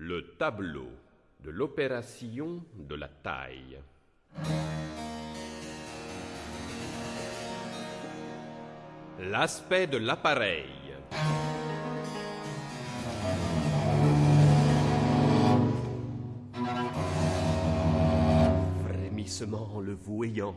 Le tableau de l'opération de la taille. L'aspect de l'appareil. Frémissement le voyant.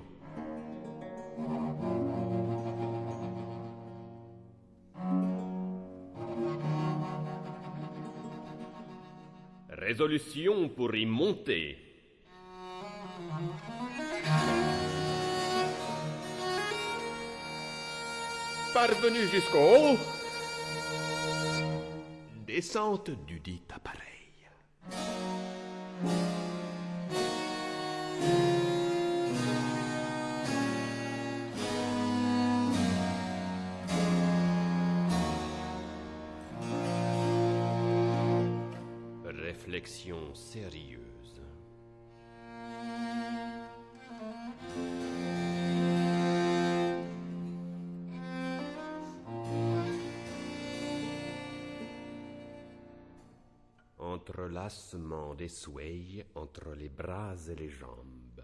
Résolution pour y monter. Parvenu jusqu'au haut. Descente du dit appareil. Réflexion sérieuse. Entrelacement des souhaits entre les bras et les jambes.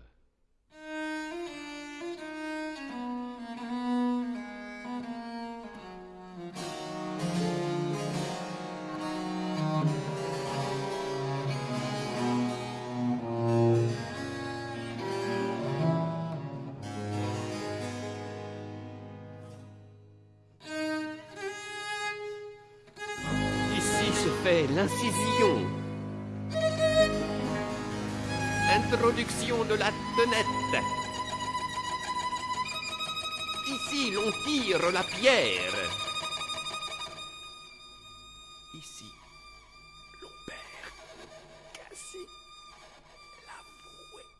l'incision. Introduction de la tenette. Ici, l'on tire la pierre. Ici, l'on perd cassé la bouée.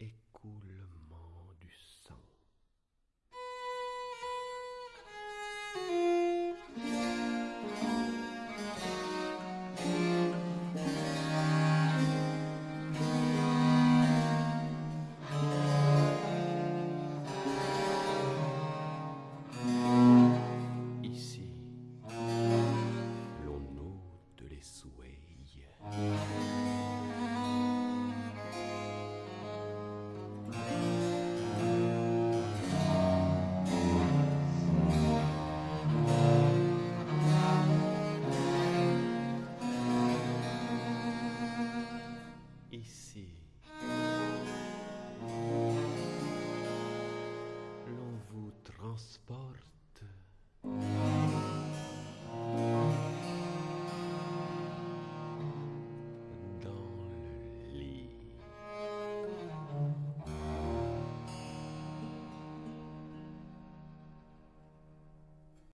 Écoulement du sang.